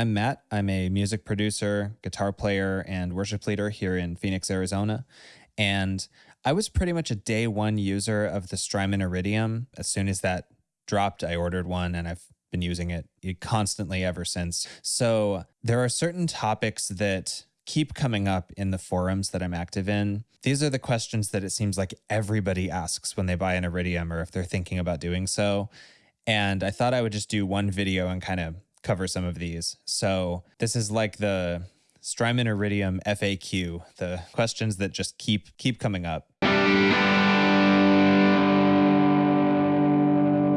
I'm Matt. I'm a music producer, guitar player, and worship leader here in Phoenix, Arizona. And I was pretty much a day one user of the Strymon Iridium. As soon as that dropped, I ordered one and I've been using it eh, constantly ever since. So there are certain topics that keep coming up in the forums that I'm active in. These are the questions that it seems like everybody asks when they buy an Iridium or if they're thinking about doing so. And I thought I would just do one video and kind of cover some of these. So this is like the Strymon Iridium FAQ, the questions that just keep keep coming up.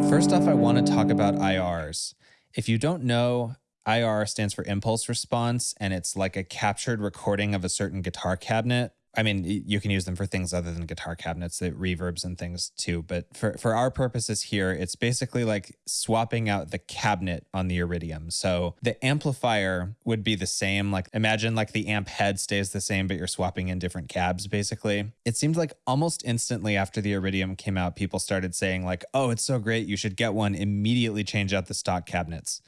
First off, I want to talk about IRs. If you don't know, IR stands for impulse response, and it's like a captured recording of a certain guitar cabinet I mean, you can use them for things other than guitar cabinets, the reverbs and things too. But for, for our purposes here, it's basically like swapping out the cabinet on the Iridium. So the amplifier would be the same. Like imagine like the amp head stays the same, but you're swapping in different cabs basically. It seemed like almost instantly after the Iridium came out, people started saying like, oh, it's so great. You should get one. Immediately change out the stock cabinets.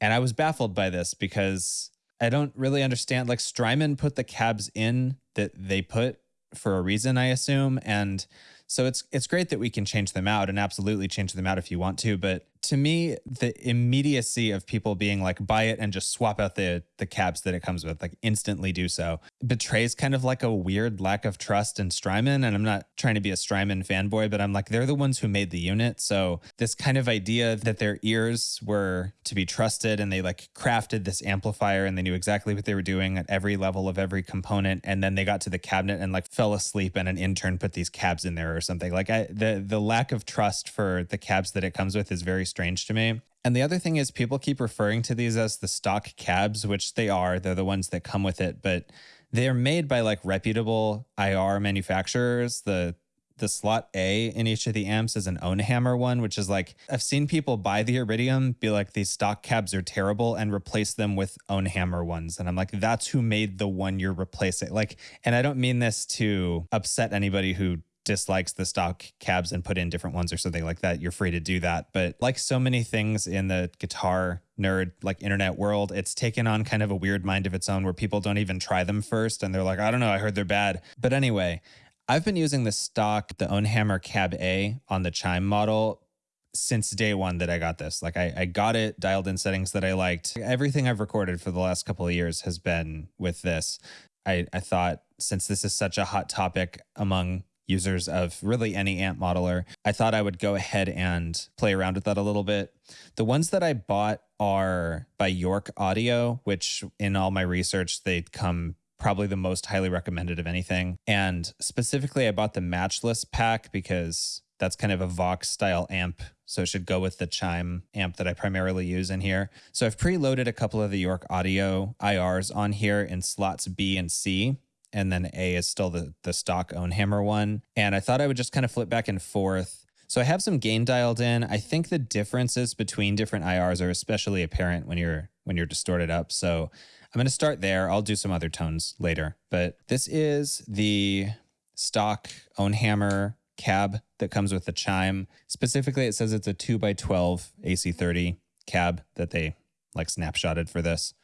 And I was baffled by this because I don't really understand. Like Strymon put the cabs in that they put for a reason, I assume. And so it's it's great that we can change them out and absolutely change them out if you want to. But to me, the immediacy of people being like, buy it and just swap out the the cabs that it comes with, like instantly do so, betrays kind of like a weird lack of trust in Strymon. And I'm not trying to be a Strymon fanboy, but I'm like, they're the ones who made the unit. So this kind of idea that their ears were to be trusted and they like crafted this amplifier and they knew exactly what they were doing at every level of every component. And then they got to the cabinet and like fell asleep and an intern put these cabs in there or something. Like I, the the lack of trust for the cabs that it comes with is very strange to me. And the other thing is, people keep referring to these as the stock cabs, which they are. They're the ones that come with it, but they're made by like reputable IR manufacturers. The the slot A in each of the amps is an Ownhammer one, which is like I've seen people buy the Iridium, be like these stock cabs are terrible, and replace them with Ownhammer ones. And I'm like, that's who made the one you're replacing. Like, and I don't mean this to upset anybody who dislikes the stock cabs and put in different ones or something like that, you're free to do that. But like so many things in the guitar nerd, like internet world, it's taken on kind of a weird mind of its own where people don't even try them first and they're like, I don't know, I heard they're bad. But anyway, I've been using the stock, the Ownhammer Cab A on the Chime model since day one that I got this. Like I, I got it, dialed in settings that I liked. Everything I've recorded for the last couple of years has been with this. I, I thought since this is such a hot topic among users of really any amp modeler, I thought I would go ahead and play around with that a little bit. The ones that I bought are by York Audio, which in all my research, they come probably the most highly recommended of anything. And specifically, I bought the Matchless pack because that's kind of a Vox style amp. So it should go with the Chime amp that I primarily use in here. So I've preloaded a couple of the York Audio IRs on here in slots B and C and then A is still the the stock Ownhammer one. And I thought I would just kind of flip back and forth. So I have some gain dialed in. I think the differences between different IRs are especially apparent when you're when you're distorted up. So I'm going to start there. I'll do some other tones later. But this is the stock Ownhammer cab that comes with the chime. Specifically, it says it's a 2 by 12 AC30 cab that they like snapshotted for this.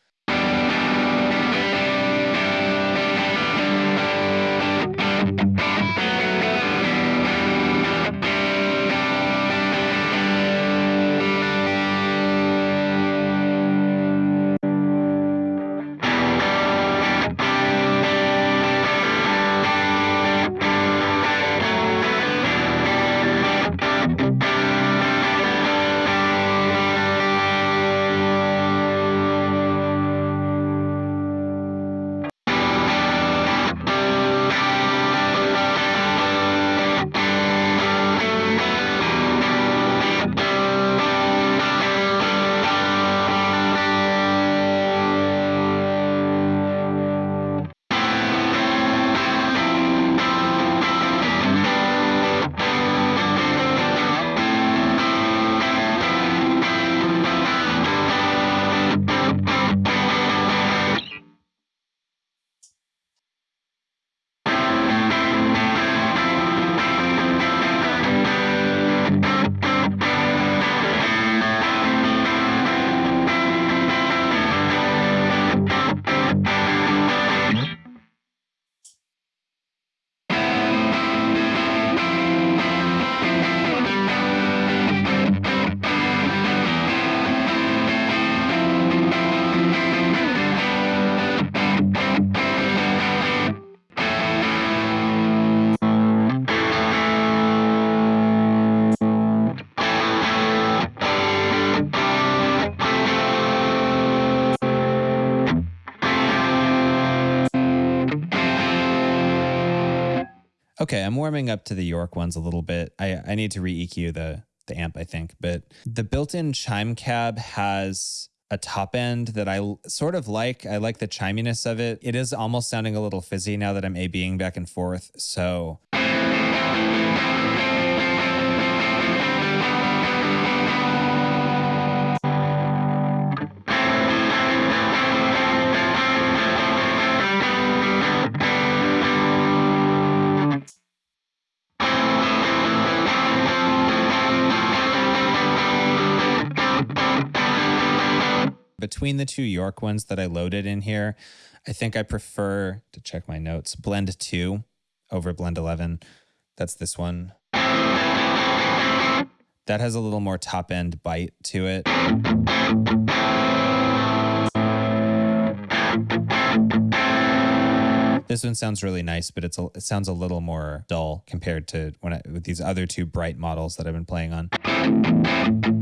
Okay, I'm warming up to the York ones a little bit. I, I need to re EQ the the amp, I think, but the built-in chime cab has a top end that I sort of like. I like the chiminess of it. It is almost sounding a little fizzy now that I'm A-Bing back and forth. So between the two York ones that I loaded in here, I think I prefer to check my notes. Blend 2 over Blend 11. That's this one. That has a little more top end bite to it. This one sounds really nice, but it's a, it sounds a little more dull compared to when I, with these other two bright models that I've been playing on.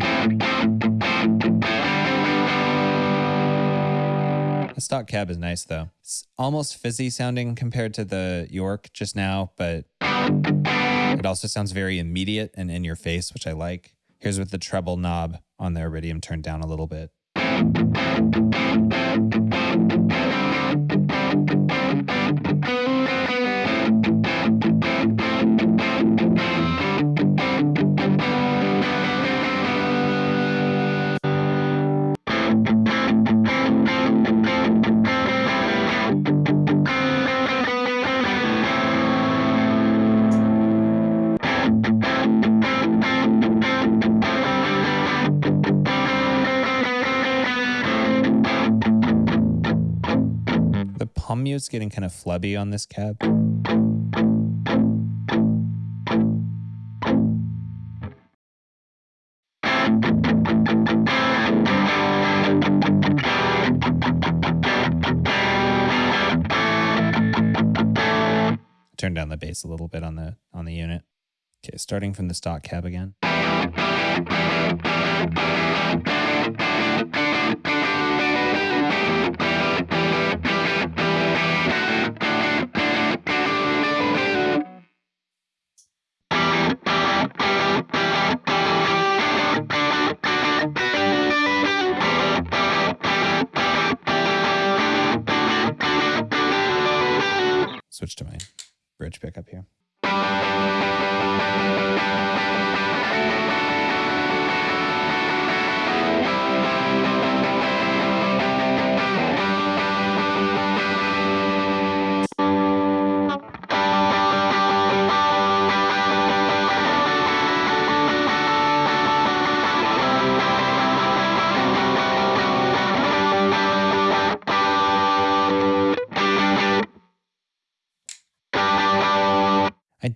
The stock cab is nice though. It's almost fizzy sounding compared to the York just now, but it also sounds very immediate and in your face, which I like. Here's with the treble knob on the Iridium turned down a little bit. Mute's getting kind of flubby on this cab. Turn down the bass a little bit on the on the unit. Okay, starting from the stock cab again. Pickup here.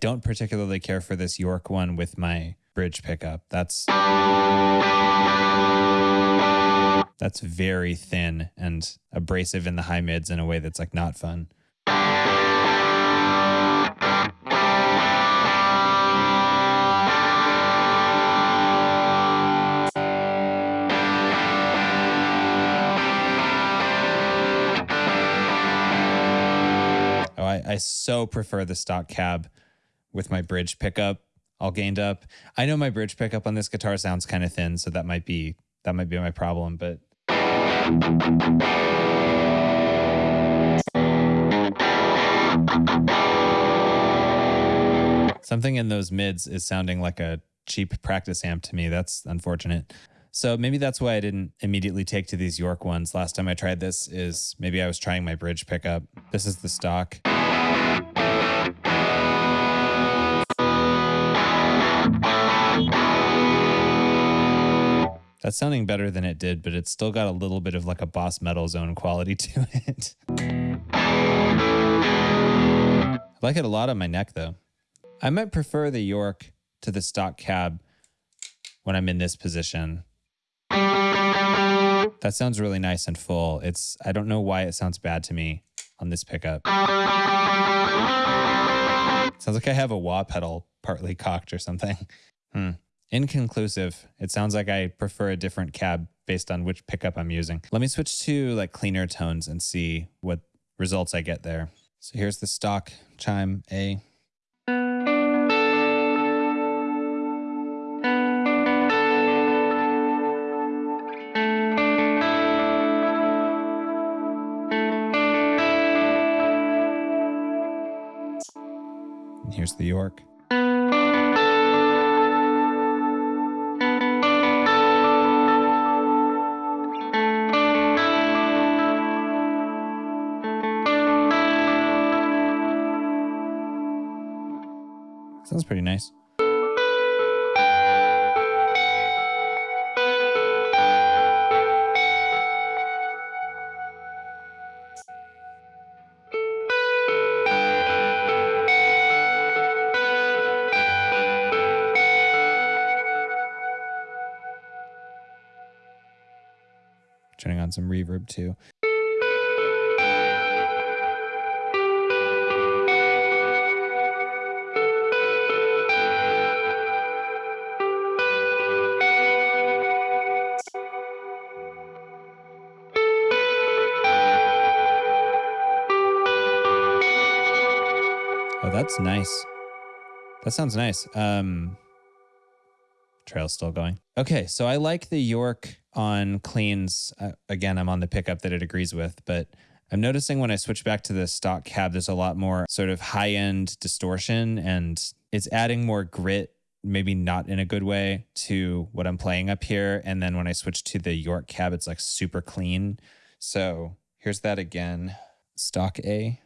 Don't particularly care for this York one with my bridge pickup. That's that's very thin and abrasive in the high mids in a way that's like not fun. Oh, I, I so prefer the stock cab with my bridge pickup all gained up. I know my bridge pickup on this guitar sounds kind of thin, so that might be that might be my problem, but Something in those mids is sounding like a cheap practice amp to me. That's unfortunate. So maybe that's why I didn't immediately take to these York ones. Last time I tried this is maybe I was trying my bridge pickup. This is the stock. That's sounding better than it did, but it's still got a little bit of like a boss metal zone quality to it. I like it a lot on my neck though. I might prefer the York to the stock cab when I'm in this position. That sounds really nice and full. It's I don't know why it sounds bad to me on this pickup. sounds like I have a wah pedal partly cocked or something. Hmm. Inconclusive. It sounds like I prefer a different cab based on which pickup I'm using. Let me switch to like cleaner tones and see what results I get there. So here's the stock chime A. And here's the York. Sounds pretty nice. Turning on some reverb too. That's nice. That sounds nice. Um, trail's still going. Okay, so I like the York on cleans. Uh, again, I'm on the pickup that it agrees with, but I'm noticing when I switch back to the stock cab, there's a lot more sort of high end distortion and it's adding more grit, maybe not in a good way, to what I'm playing up here. And then when I switch to the York cab, it's like super clean. So here's that again stock A.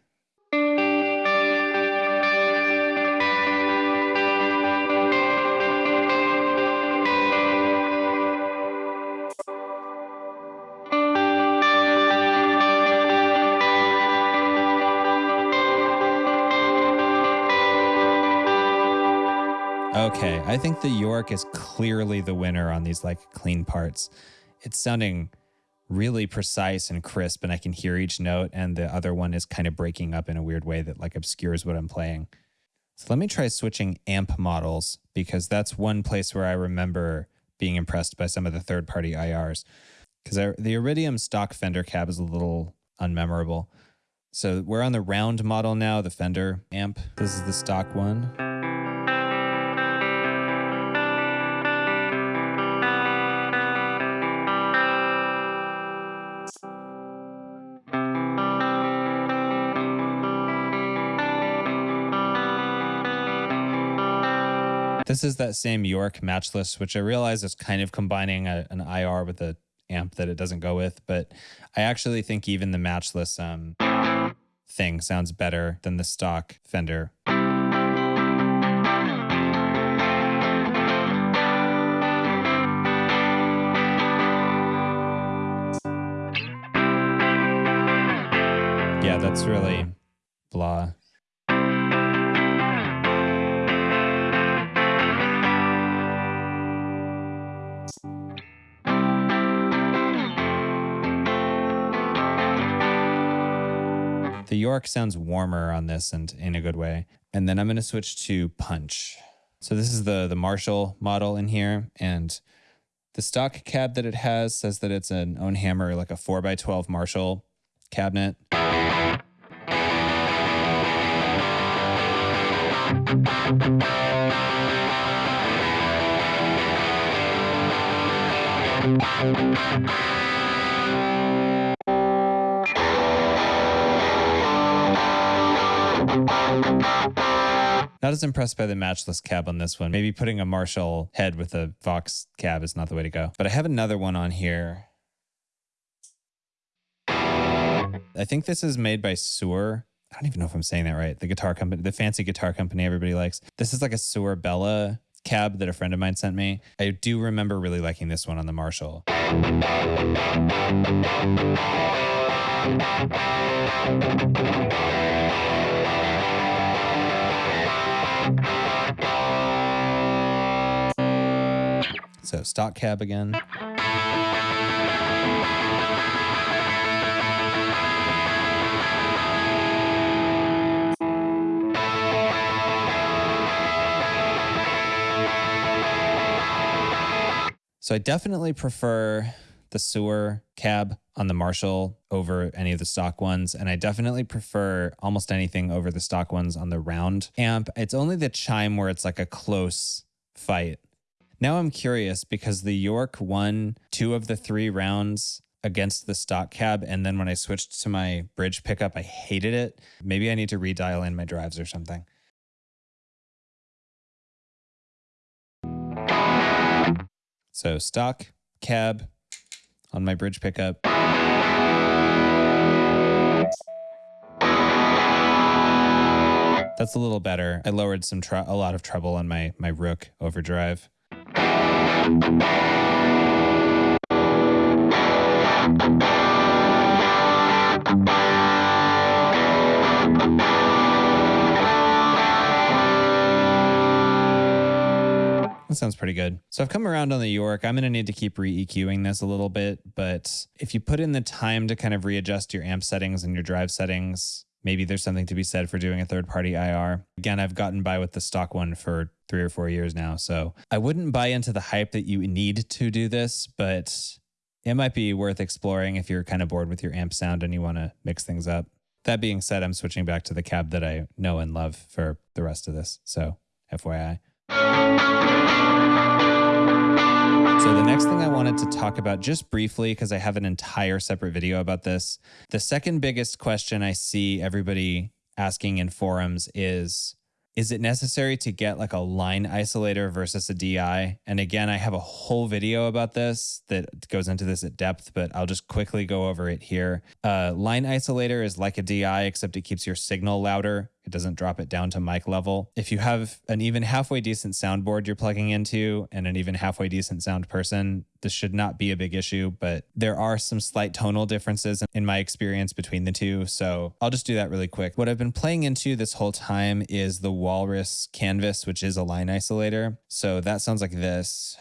Okay, I think the York is clearly the winner on these like clean parts. It's sounding really precise and crisp, and I can hear each note, and the other one is kind of breaking up in a weird way that like obscures what I'm playing. So let me try switching amp models because that's one place where I remember being impressed by some of the third party IRs. Because the Iridium stock Fender cab is a little unmemorable. So we're on the round model now, the Fender amp. This is the stock one. This is that same York matchless, which I realize is kind of combining a, an IR with a amp that it doesn't go with, but I actually think even the matchless um, thing sounds better than the stock Fender. Yeah, that's really blah. The York sounds warmer on this and in a good way. And then I'm going to switch to punch. So this is the the Marshall model in here and the stock cab that it has says that it's an Ownhammer like a 4x12 Marshall cabinet. Not as impressed by the matchless cab on this one. Maybe putting a Marshall head with a Vox cab is not the way to go. But I have another one on here. I think this is made by Suhr. I don't even know if I'm saying that right. The guitar company, the fancy guitar company everybody likes. This is like a Suhr Bella cab that a friend of mine sent me. I do remember really liking this one on the Marshall. So stock cab again. So I definitely prefer the Suhr cab on the Marshall over any of the stock ones. And I definitely prefer almost anything over the stock ones on the round amp. It's only the chime where it's like a close fight. Now I'm curious because the York won two of the three rounds against the stock cab. And then when I switched to my bridge pickup, I hated it. Maybe I need to redial in my drives or something. So stock, cab on my bridge pickup. That's a little better. I lowered some a lot of treble on my my Rook overdrive. That sounds pretty good. So I've come around on the York. I'm going to need to keep re-EQing this a little bit, but if you put in the time to kind of readjust your amp settings and your drive settings, maybe there's something to be said for doing a third-party IR. Again, I've gotten by with the stock one for three or four years now, so I wouldn't buy into the hype that you need to do this, but it might be worth exploring if you're kind of bored with your amp sound and you want to mix things up. That being said, I'm switching back to the cab that I know and love for the rest of this. So, FYI. So, the next thing I wanted to talk about just briefly, because I have an entire separate video about this. The second biggest question I see everybody asking in forums is Is it necessary to get like a line isolator versus a DI? And again, I have a whole video about this that goes into this at depth, but I'll just quickly go over it here. Uh, line isolator is like a DI, except it keeps your signal louder. It doesn't drop it down to mic level. If you have an even halfway decent soundboard you're plugging into and an even halfway decent sound person, this should not be a big issue, but there are some slight tonal differences in my experience between the two. So I'll just do that really quick. What I've been playing into this whole time is the Walrus Canvas, which is a line isolator. So that sounds like this.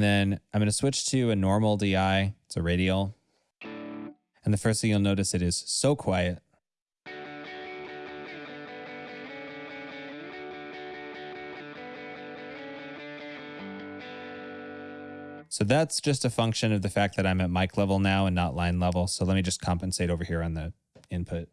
And then I'm going to switch to a normal DI. It's a radial. And the first thing you'll notice it is so quiet. So that's just a function of the fact that I'm at mic level now and not line level. So let me just compensate over here on the input.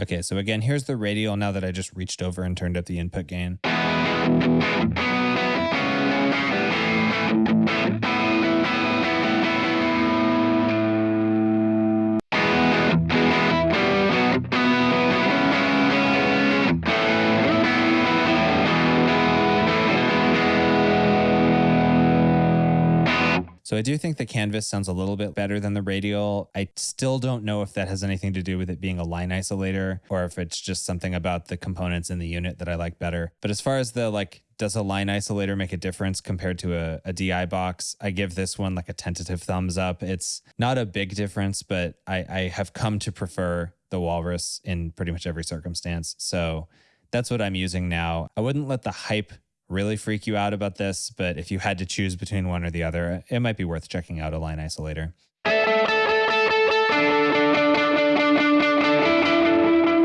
Okay, so again, here's the radial now that I just reached over and turned up the input gain. I do think the canvas sounds a little bit better than the radial. I still don't know if that has anything to do with it being a line isolator or if it's just something about the components in the unit that I like better. But as far as the like does a line isolator make a difference compared to a, a, DI box? I give this one like a tentative thumbs up. It's not a big difference, but I, I have come to prefer the Walrus in pretty much every circumstance. So that's what I'm using now. I wouldn't let the hype really freak you out about this, but if you had to choose between one or the other, it might be worth checking out a line isolator.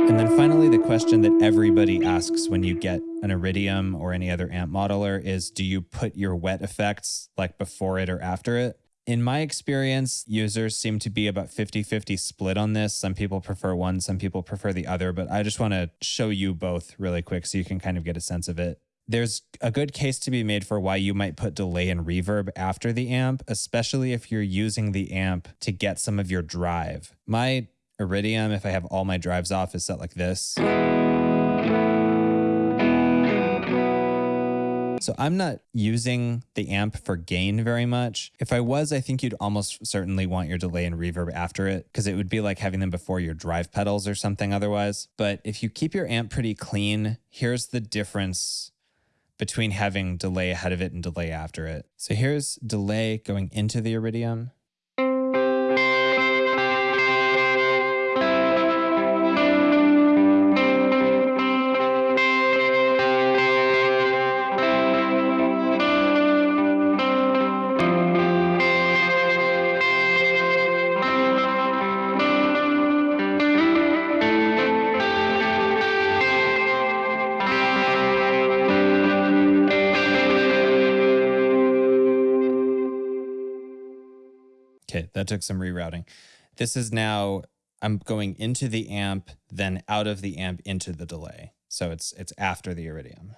And then finally, the question that everybody asks when you get an Iridium or any other amp modeler is do you put your wet effects like before it or after it? In my experience, users seem to be about 50 50 split on this. Some people prefer one, some people prefer the other, but I just want to show you both really quick so you can kind of get a sense of it there's a good case to be made for why you might put delay and reverb after the amp, especially if you're using the amp to get some of your drive. My Iridium, if I have all my drives off, is set like this. So I'm not using the amp for gain very much. If I was, I think you'd almost certainly want your delay and reverb after it because it would be like having them before your drive pedals or something otherwise. But if you keep your amp pretty clean, here's the difference between having delay ahead of it and delay after it. So here's delay going into the iridium. That took some rerouting. This is now I'm going into the amp, then out of the amp into the delay. So it's it's after the iridium.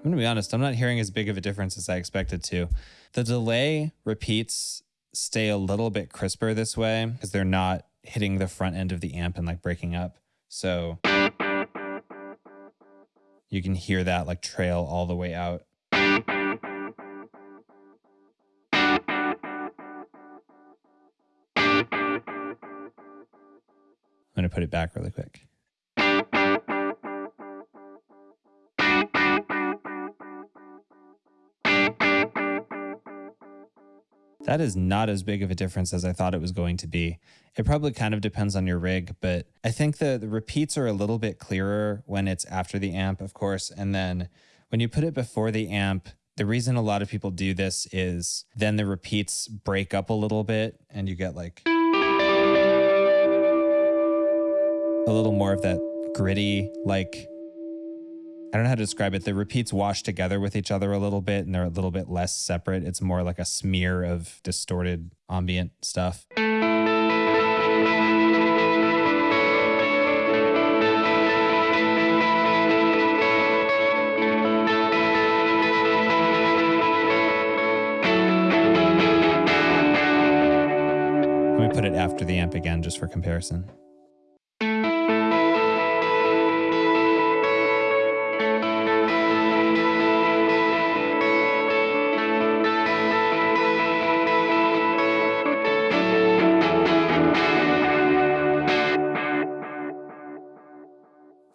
I'm going to be honest, I'm not hearing as big of a difference as I expected to. The delay repeats stay a little bit crisper this way because they're not hitting the front end of the amp and like breaking up. So you can hear that like trail all the way out. I'm going to put it back really quick. That is not as big of a difference as I thought it was going to be. It probably kind of depends on your rig, but I think the, the repeats are a little bit clearer when it's after the amp, of course. And then when you put it before the amp, the reason a lot of people do this is then the repeats break up a little bit and you get like a little more of that gritty, like I don't know how to describe it. The repeats wash together with each other a little bit and they're a little bit less separate. It's more like a smear of distorted ambient stuff. Let me put it after the amp again just for comparison.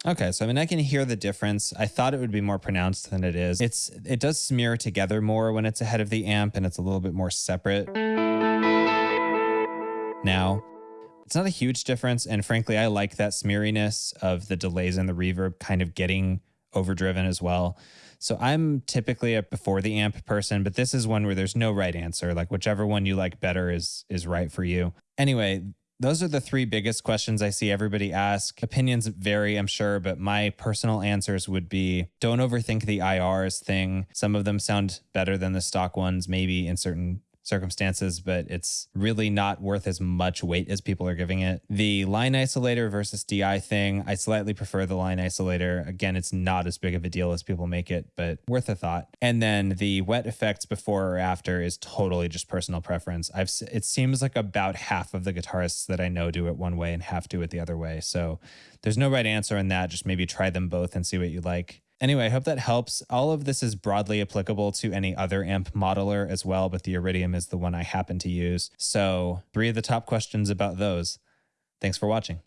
Okay, so I mean I can hear the difference. I thought it would be more pronounced than it is. It's it does smear together more when it's ahead of the amp and it's a little bit more separate. Now, it's not a huge difference and frankly I like that smeariness of the delays and the reverb kind of getting overdriven as well. So I'm typically a before the amp person, but this is one where there's no right answer. Like whichever one you like better is is right for you. Anyway, those are the three biggest questions I see everybody ask. Opinions vary, I'm sure, but my personal answers would be don't overthink the IRs thing. Some of them sound better than the stock ones, maybe in certain circumstances, but it's really not worth as much weight as people are giving it. The line isolator versus DI thing, I slightly prefer the line isolator. Again, it's not as big of a deal as people make it, but worth a thought. And then the wet effects before or after is totally just personal preference. I've it seems like about half of the guitarists that I know do it one way and half do it the other way. So there's no right answer in that. Just maybe try them both and see what you like. Anyway, I hope that helps. All of this is broadly applicable to any other AMP modeler as well, but the Iridium is the one I happen to use. So three of the top questions about those. Thanks for watching.